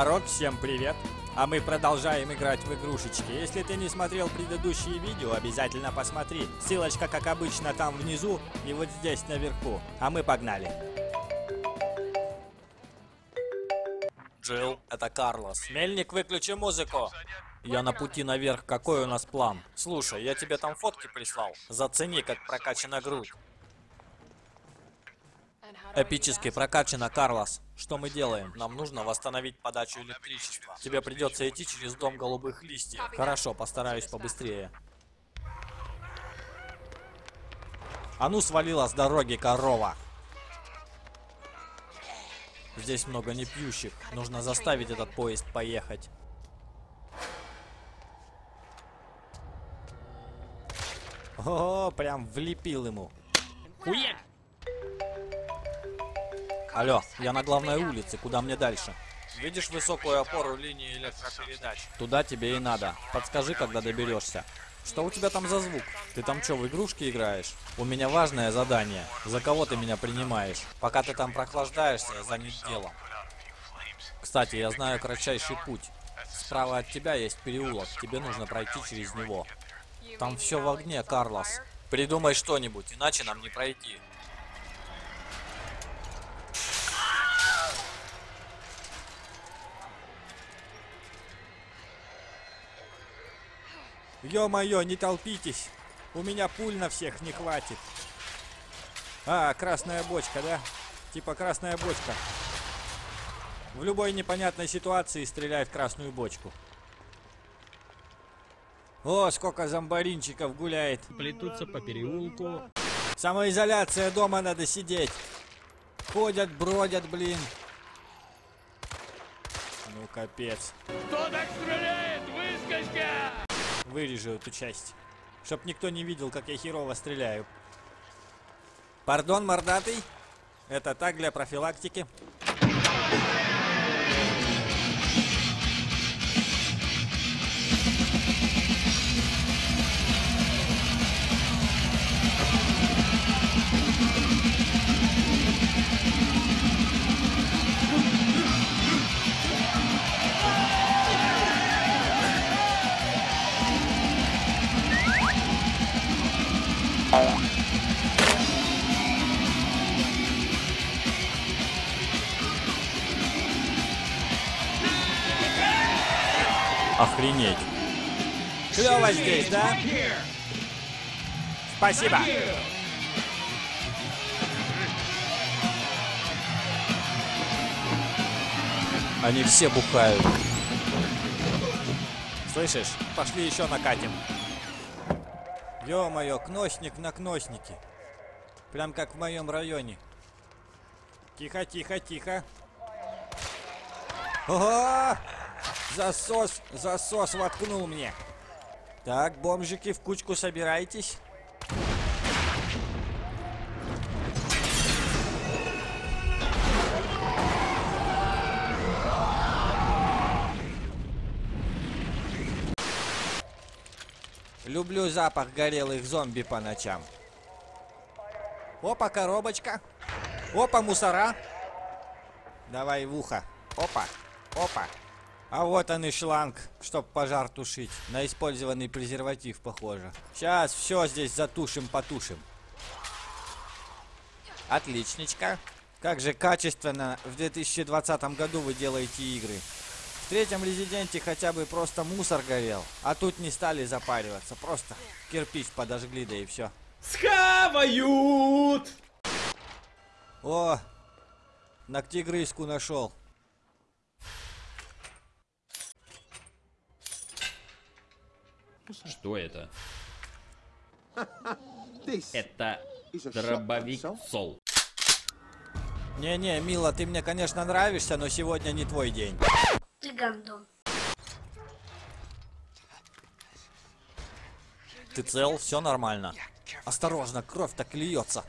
Народ, всем привет! А мы продолжаем играть в игрушечки. Если ты не смотрел предыдущие видео, обязательно посмотри. Ссылочка, как обычно, там внизу и вот здесь наверху. А мы погнали. Джилл, это Карлос. Мельник, выключи музыку. Я на пути наверх, какой у нас план? Слушай, я тебе там фотки прислал. Зацени, как прокачана грудь. Эпически прокачано, Карлос. Что мы делаем? Нам нужно восстановить подачу электричества. Тебе придется идти через дом голубых листьев. Хорошо, постараюсь побыстрее. А ну свалила с дороги, корова. Здесь много непьющих. Нужно заставить этот поезд поехать. О, прям влепил ему. Хуяк! Алло, я на главной улице, куда мне дальше? Видишь высокую опору линии электропередач? Туда тебе и надо. Подскажи, когда доберешься. Что у тебя там за звук? Ты там что, в игрушки играешь? У меня важное задание. За кого ты меня принимаешь? Пока ты там прохлаждаешься, я занят делом. Кстати, я знаю кратчайший путь. Справа от тебя есть переулок, тебе нужно пройти через него. Там все в огне, Карлос. Придумай что-нибудь, иначе нам не пройти. Ё-моё, не толпитесь. У меня пуль на всех не хватит. А, красная бочка, да? Типа красная бочка. В любой непонятной ситуации стреляет в красную бочку. О, сколько зомбаринчиков гуляет. Плетутся по переулку. Самоизоляция, дома надо сидеть. Ходят, бродят, блин. Ну, капец. Кто так стреляет? Вырежу эту часть. Чтоб никто не видел, как я херово стреляю. Пардон, мордатый. Это так для профилактики. Охренеть. Клево здесь, да? Спасибо. Они все бухают. Слышишь? Пошли еще накатим. Ё-моё, кносник на кноснике. Прям как в моем районе. Тихо, тихо, тихо. Ого! Засос, засос воткнул мне. Так, бомжики, в кучку собирайтесь. Люблю запах горелых зомби по ночам. Опа, коробочка. Опа, мусора. Давай в ухо. Опа, опа. А вот он и шланг, чтоб пожар тушить. На использованный презерватив похоже. Сейчас все здесь затушим, потушим. Отличничка. Как же качественно в 2020 году вы делаете игры. В третьем резиденте хотя бы просто мусор горел. А тут не стали запариваться. Просто кирпич подожгли, да и все. Схавают! О, ногтегрызку нашел. Что это? Это дробовик Сол. Не-не, Мила, ты мне, конечно, нравишься, но сегодня не твой день. Ты гандон. Ты цел? Все нормально? Осторожно, кровь так льется.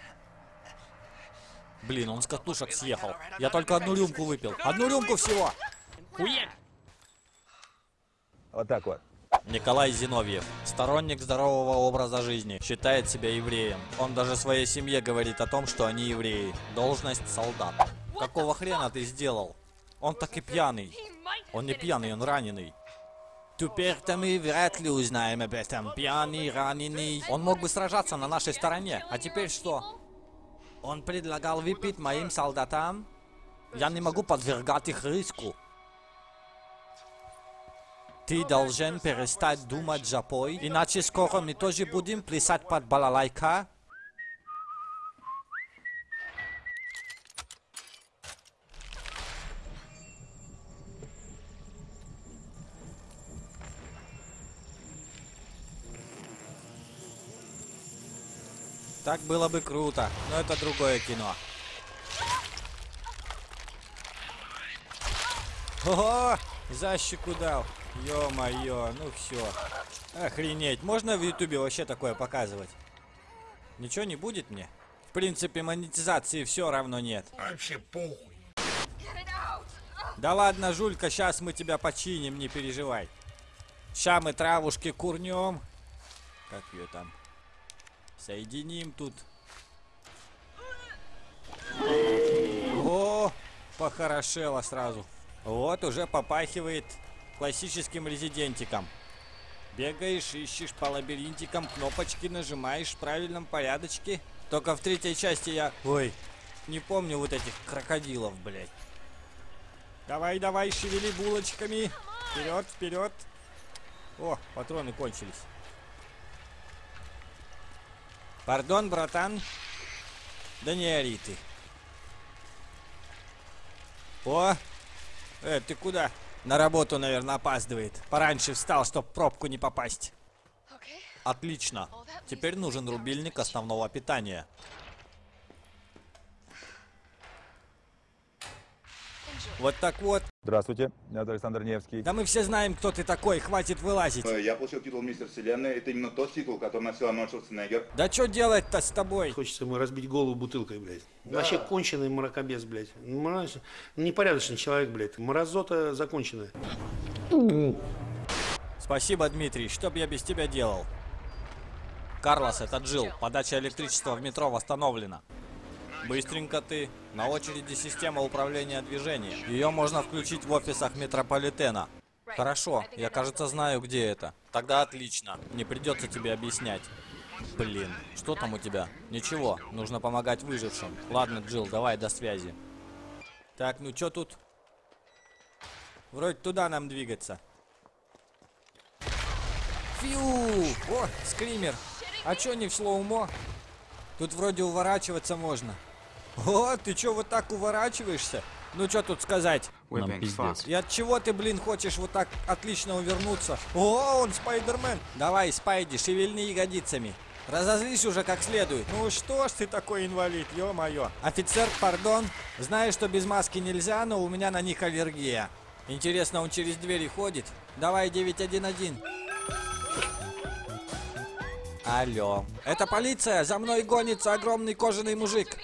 Блин, он с катушек съехал. Я только одну рюмку выпил. Одну рюмку всего! Хуяк! Вот так вот. Николай Зиновьев, сторонник здорового образа жизни, считает себя евреем. Он даже своей семье говорит о том, что они евреи. Должность солдат. Какого хрена ты сделал? Он так и пьяный. Он не пьяный, он раненый. Теперь-то мы вряд ли узнаем об этом. Пьяный, раненый. Он мог бы сражаться на нашей стороне. А теперь что? Он предлагал выпить моим солдатам? Я не могу подвергать их риску. Ты должен перестать думать запой, иначе скоро мы тоже будем плясать под балалайка. Так было бы круто, но это другое кино. Ого! За щеку дал. Ё-моё, ну все. Охренеть, можно в ютубе вообще такое показывать? Ничего не будет мне? В принципе, монетизации все равно нет. Вообще похуй. Да ладно, Жулька, сейчас мы тебя починим, не переживай. Ща мы травушки курнем. Как ее там? Соединим тут. О, похорошело сразу. Вот уже попахивает классическим резидентиком. Бегаешь, ищешь по лабиринтикам, кнопочки нажимаешь в правильном порядочке. Только в третьей части я... Ой, не помню вот этих крокодилов, блядь. Давай, давай, шевели булочками. Вперед, вперед. О, патроны кончились. Пардон, братан. Да не ори ты. О, э, ты куда? На работу, наверное, опаздывает. Пораньше встал, чтоб в пробку не попасть. Отлично. Теперь нужен рубильник основного питания. Вот так вот. Здравствуйте, меня зовут Александр Невский. Да мы все знаем, кто ты такой, хватит вылазить. Э, Я получил титул Мистер Вселенной. Это именно тот титул, который носил Арнольд Шварценеггер. Да что делать-то с тобой? Хочется ему разбить голову бутылкой, блядь. Вообще конченый мракобес, блядь. Мразь. Непорядочный человек, блядь. Мразота законченная. Спасибо, Дмитрий. Что бы я без тебя делал? Карлос, это Джилл. Подача электричества в метро восстановлена. Быстренько ты. На очереди система управления движением. Ее можно включить в офисах метрополитена. Хорошо, я, кажется, знаю, где это. Тогда отлично. Не придется тебе объяснять. Блин, что там у тебя? Ничего, нужно помогать выжившим. Ладно, Джилл, давай до связи. Так, ну что тут? Вроде туда нам двигаться. Фью! О, скример. А чё не в slow-mo? Тут вроде уворачиваться можно. О, ты чё вот так уворачиваешься? Ну чё тут сказать? Нам пиздец. И от чего ты, блин, хочешь вот так отлично увернуться? О, он Спайдермен. Давай, Спайди, шевельни ягодицами. Разозлись уже как следует. Ну что ж ты такой инвалид, ё-моё. Офицер, пардон. Знаю, что без маски нельзя, но у меня на них аллергия. Интересно, он через двери ходит? Давай 911. Алло. Это полиция, за мной гонится огромный кожаный мужик.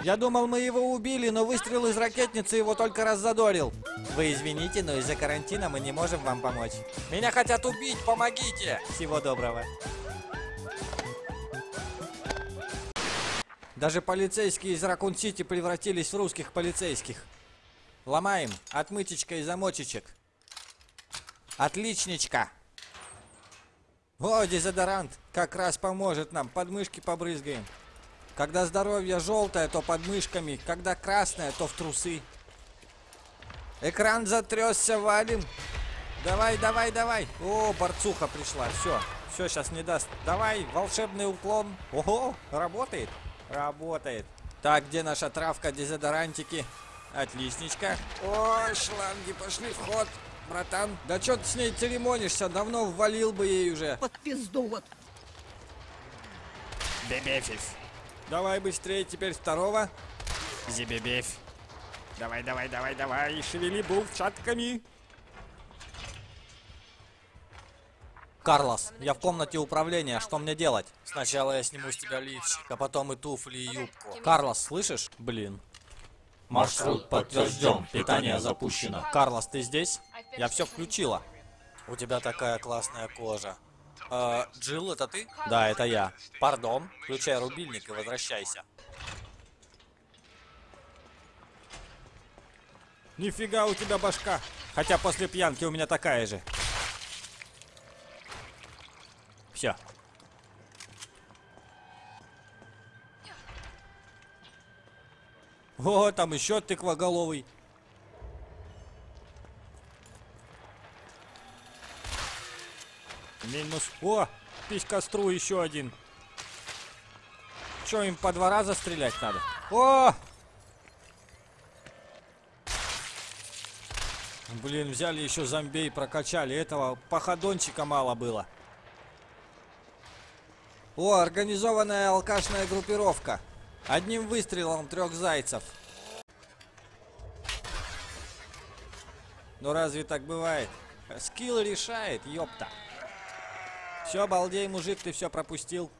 Я думал, мы его убили, но выстрел из ракетницы его только раззадорил. Вы извините, но из-за карантина мы не можем вам помочь. Меня хотят убить, помогите! Всего доброго. Даже полицейские из Ракун-Сити превратились в русских полицейских. Ломаем. Отмычечка и замочечек. Отличничка. О, дезодорант. Как раз поможет нам. Подмышки побрызгаем. Когда здоровье желтое, то под мышками. Когда красное, то в трусы. Экран затрясся, валим. Давай, давай, давай. О, борцуха пришла. Все. Все, сейчас не даст. Давай, волшебный уклон. Ого, работает. Работает. Так, где наша травка, дезодорантики? Отличничка. О, шланги пошли в ход. Братан, да что ты с ней церемонишься? Давно ввалил бы ей уже. Под пизду вот. Бебефив. Давай быстрее, теперь второго. Зибебеф. Давай, давай, давай, давай, шевели булчатками. Карлос, я в комнате управления, что мне делать? Сначала я сниму с тебя лифчик, а потом и туфли, и юбку. Карлос, слышишь? Блин. Маршрут подтвержден, питание запущено. Карлос, ты здесь? Я все включила. У тебя такая классная кожа. Э, Джилл, это ты? Да, это я. Пардон, включай рубильник и возвращайся. Нифига у тебя башка. Хотя после пьянки у меня такая же. Все. О, там еще тыквоголовый. Минус. О, писькостру еще один. Че, им по два раза стрелять надо? О! Блин, взяли еще зомбей, прокачали. Этого походончика мало было. О, организованная алкашная группировка. Одним выстрелом трех зайцев. Ну разве так бывает? Скилл решает, ёпта. Все, балдей, мужик, ты все пропустил.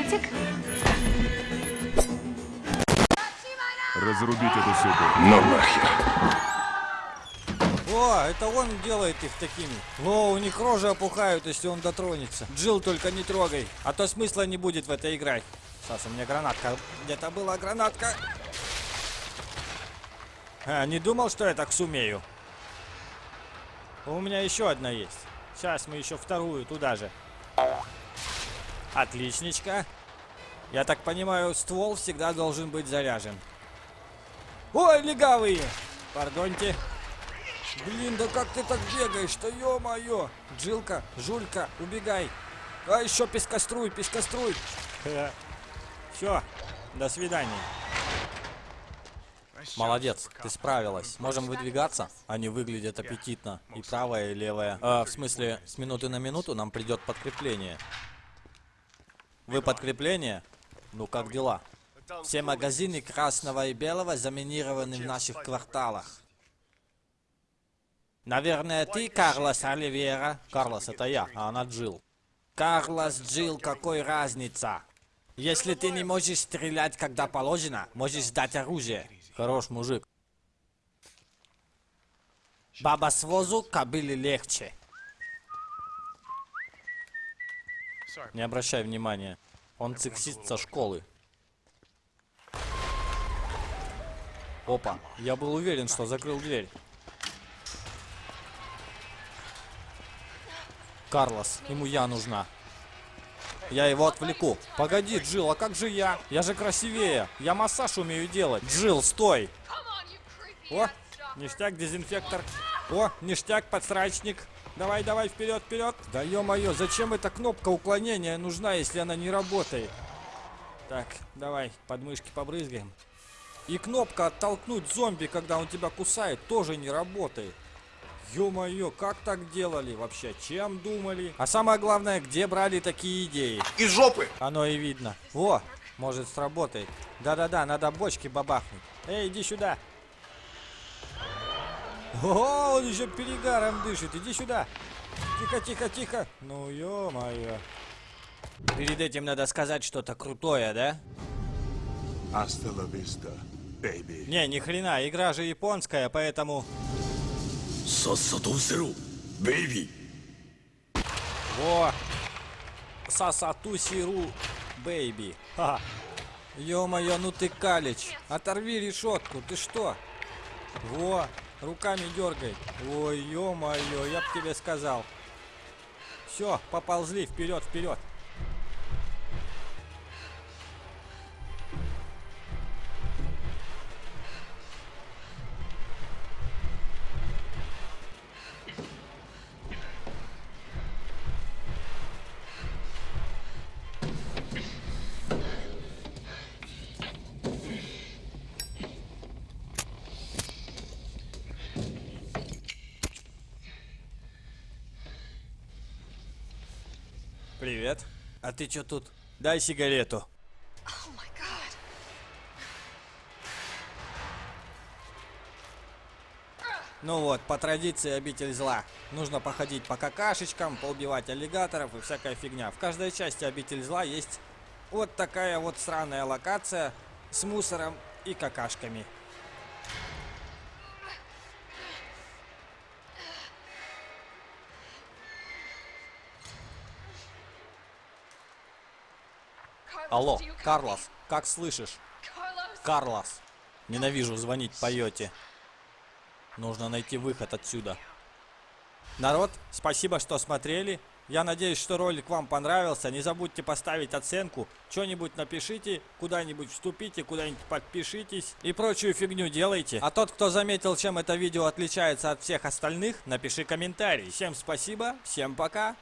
Приветик. Разрубить эту суку. О, это он делает их такими. О, у них рожи опухают, если он дотронется. Джилл, только не трогай, а то смысла не будет в это играть. Сейчас у меня гранатка. Где-то была гранатка. А, не думал, что я так сумею. У меня еще одна есть. Сейчас мы еще вторую туда же. Отличничка. Я так понимаю, ствол всегда должен быть заряжен. Ой, легавые! Пардоньте. Блин, да как ты так бегаешь-то, ё-моё! Джилка, Жулька, убегай! А еще пескоструй, пескоструй! Все, до свидания. Молодец, ты справилась. Можем выдвигаться? Они выглядят аппетитно. И правая, и левая. А, в смысле, с минуты на минуту нам придет подкрепление. Вы подкрепление? Ну как дела? Все магазины красного и белого заминированы в наших кварталах. Наверное, ты, Карлос Оливера. Карлос, это я, а она Джилл. Карлос, Джилл, какой разница? Если ты не можешь стрелять, когда положено, можешь сдать оружие. Хорош мужик. Баба с возу, кобыле легче. Не обращай внимания. Он циксист со школы. Опа, я был уверен, что закрыл дверь. Карлос, ему я нужна. Я его отвлеку. Погоди, Джилл, а как же я? Я же красивее. Я массаж умею делать. Джилл, стой. О, ништяк, дезинфектор. О, ништяк, подсрачник. Давай, давай, вперед, вперед. Да ё-моё, зачем эта кнопка уклонения нужна, если она не работает? Так, давай, подмышки побрызгаем. И кнопка оттолкнуть зомби, когда он тебя кусает, тоже не работает. Ё-моё, как так делали вообще? Чем думали? А самое главное, где брали такие идеи? Из жопы! Оно и видно. Во, может сработает. Да-да-да, надо бочки бабахнуть. Эй, иди сюда. О, он еще перегаром дышит. Иди сюда. Тихо, тихо, тихо. Ну, ё-моё. Перед этим надо сказать что-то крутое, да? Vista, baby. Не, ни хрена, игра же японская, поэтому... Во! Сасату сиру, бэйби. Ха. Ё-моё, ну ты калич. Оторви решетку, ты что? Во, руками дергай. Ой, ё-моё, я б тебе сказал. Все, поползли вперед, вперед. Привет. А ты чё тут? Дай сигарету. Ну вот, по традиции обитель зла. Нужно походить по какашечкам, поубивать аллигаторов и всякая фигня. В каждой части обитель зла есть вот такая вот сраная локация с мусором и какашками. Алло, Карлос, как слышишь? Карлос. Ненавижу звонить по йоте. Нужно найти выход отсюда. Народ, спасибо, что смотрели. Я надеюсь, что ролик вам понравился. Не забудьте поставить оценку. Что-нибудь напишите, куда-нибудь вступите, куда-нибудь подпишитесь и прочую фигню делайте. А тот, кто заметил, чем это видео отличается от всех остальных, напиши комментарий. Всем спасибо, всем пока.